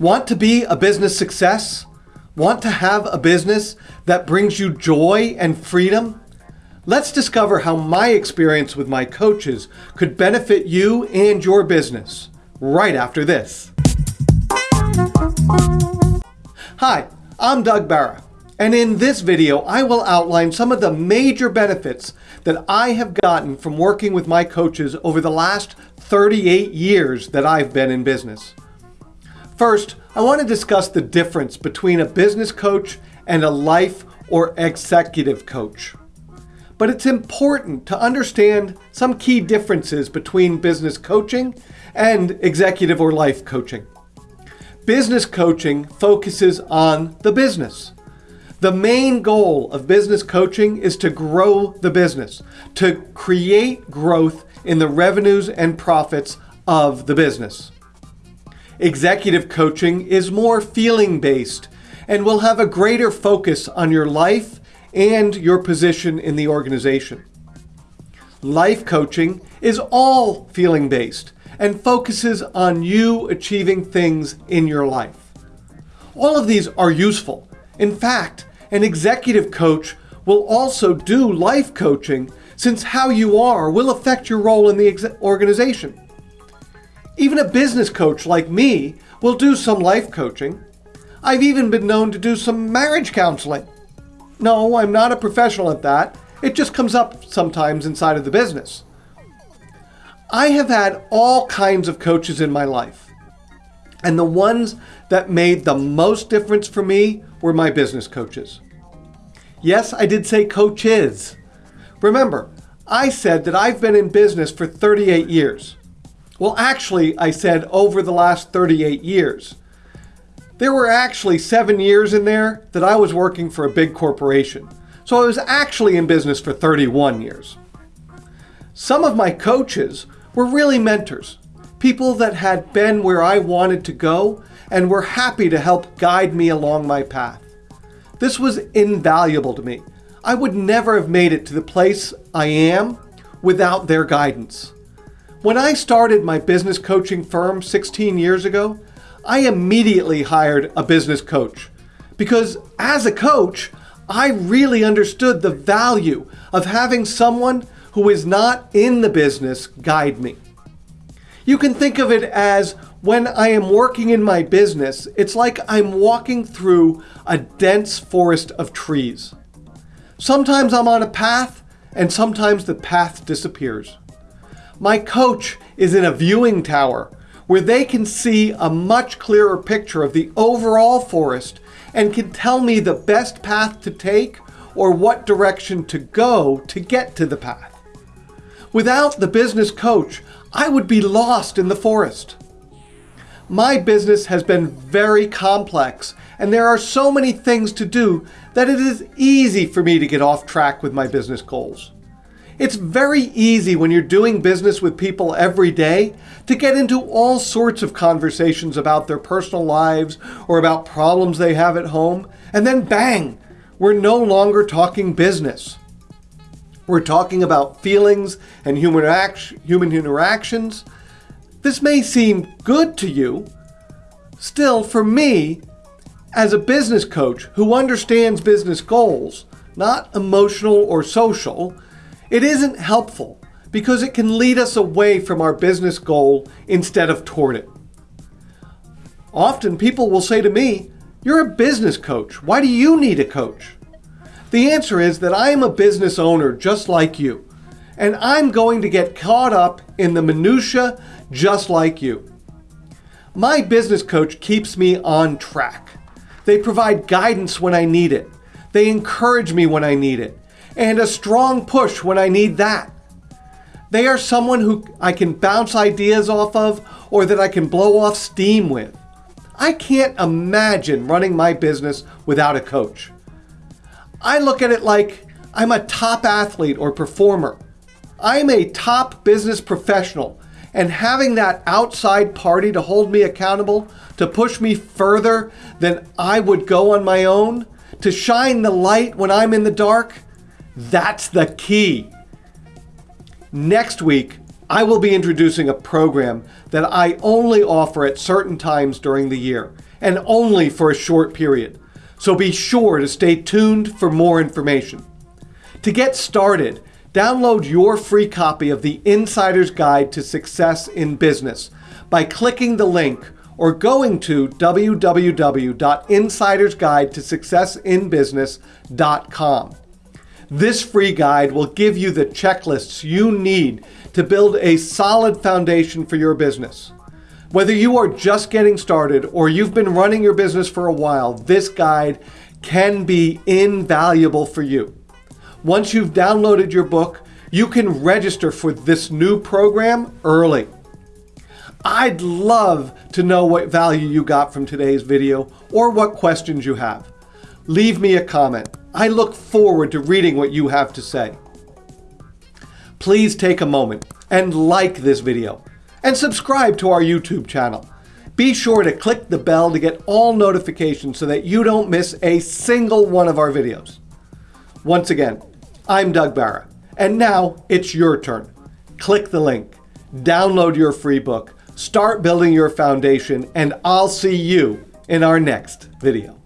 Want to be a business success? Want to have a business that brings you joy and freedom? Let's discover how my experience with my coaches could benefit you and your business right after this. Hi, I'm Doug Barra, and in this video I will outline some of the major benefits that I have gotten from working with my coaches over the last 38 years that I've been in business. First, I want to discuss the difference between a business coach and a life or executive coach. But it's important to understand some key differences between business coaching and executive or life coaching. Business coaching focuses on the business. The main goal of business coaching is to grow the business, to create growth in the revenues and profits of the business. Executive coaching is more feeling based and will have a greater focus on your life and your position in the organization. Life coaching is all feeling based and focuses on you achieving things in your life. All of these are useful. In fact, an executive coach will also do life coaching since how you are will affect your role in the organization. Even a business coach like me will do some life coaching. I've even been known to do some marriage counseling. No, I'm not a professional at that. It just comes up sometimes inside of the business. I have had all kinds of coaches in my life. And the ones that made the most difference for me were my business coaches. Yes, I did say coaches. Remember, I said that I've been in business for 38 years. Well, actually, I said over the last 38 years. There were actually seven years in there that I was working for a big corporation. So I was actually in business for 31 years. Some of my coaches were really mentors, people that had been where I wanted to go and were happy to help guide me along my path. This was invaluable to me. I would never have made it to the place I am without their guidance. When I started my business coaching firm 16 years ago, I immediately hired a business coach because as a coach, I really understood the value of having someone who is not in the business guide me. You can think of it as when I am working in my business, it's like I'm walking through a dense forest of trees. Sometimes I'm on a path and sometimes the path disappears. My coach is in a viewing tower where they can see a much clearer picture of the overall forest and can tell me the best path to take or what direction to go to get to the path. Without the business coach, I would be lost in the forest. My business has been very complex and there are so many things to do that it is easy for me to get off track with my business goals. It's very easy when you're doing business with people every day to get into all sorts of conversations about their personal lives or about problems they have at home, and then bang, we're no longer talking business. We're talking about feelings and human, human interactions. This may seem good to you. Still, for me, as a business coach who understands business goals, not emotional or social, it isn't helpful because it can lead us away from our business goal instead of toward it. Often people will say to me, you're a business coach. Why do you need a coach? The answer is that I am a business owner just like you, and I'm going to get caught up in the minutia just like you. My business coach keeps me on track. They provide guidance when I need it. They encourage me when I need it and a strong push when I need that. They are someone who I can bounce ideas off of or that I can blow off steam with. I can't imagine running my business without a coach. I look at it like I'm a top athlete or performer. I'm a top business professional and having that outside party to hold me accountable, to push me further than I would go on my own, to shine the light when I'm in the dark, that's the key. Next week, I will be introducing a program that I only offer at certain times during the year and only for a short period. So be sure to stay tuned for more information. To get started, download your free copy of the Insider's Guide to Success in Business by clicking the link or going to www.insidersguidetosuccessinbusiness.com. This free guide will give you the checklists you need to build a solid foundation for your business. Whether you are just getting started or you've been running your business for a while, this guide can be invaluable for you. Once you've downloaded your book, you can register for this new program early. I'd love to know what value you got from today's video or what questions you have. Leave me a comment. I look forward to reading what you have to say. Please take a moment and like this video and subscribe to our YouTube channel. Be sure to click the bell to get all notifications so that you don't miss a single one of our videos. Once again, I'm Doug Barra, and now it's your turn. Click the link, download your free book, start building your foundation, and I'll see you in our next video.